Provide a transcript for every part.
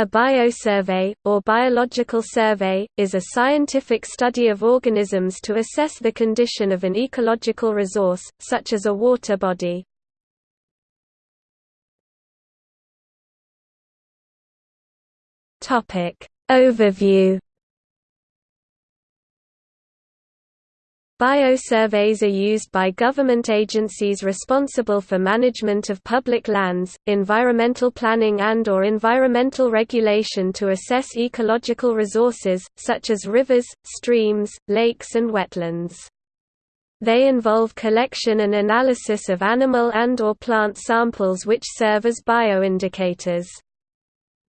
A biosurvey, or biological survey, is a scientific study of organisms to assess the condition of an ecological resource, such as a water body. Overview Biosurveys are used by government agencies responsible for management of public lands, environmental planning and or environmental regulation to assess ecological resources, such as rivers, streams, lakes and wetlands. They involve collection and analysis of animal and or plant samples which serve as bioindicators.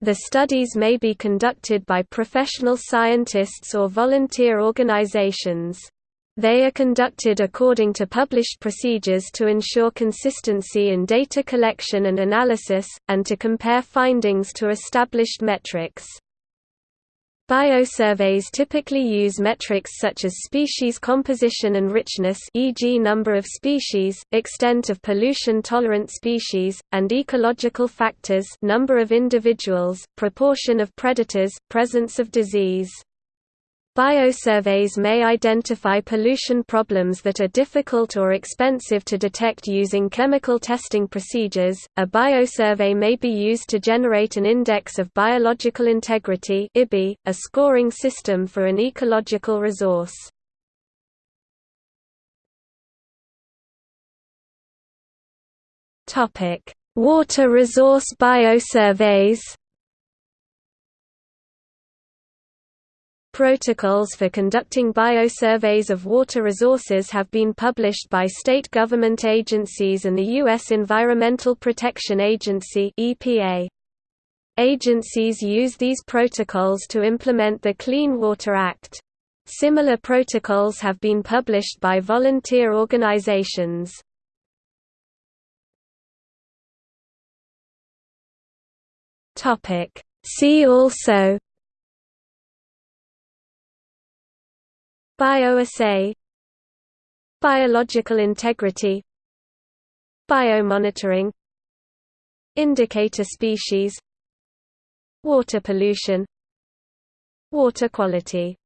The studies may be conducted by professional scientists or volunteer organizations. They are conducted according to published procedures to ensure consistency in data collection and analysis, and to compare findings to established metrics. Biosurveys typically use metrics such as species composition and richness e.g. number of species, extent of pollution-tolerant species, and ecological factors number of individuals, proportion of predators, presence of disease. Biosurveys may identify pollution problems that are difficult or expensive to detect using chemical testing procedures. A biosurvey may be used to generate an index of biological integrity (IBI), a scoring system for an ecological resource. Topic: Water resource biosurveys. Protocols for conducting biosurveys of water resources have been published by state government agencies and the U.S. Environmental Protection Agency EPA. Agencies use these protocols to implement the Clean Water Act. Similar protocols have been published by volunteer organizations. See also Bioassay. Biological integrity. Biomonitoring. Indicator species. Water pollution. Water quality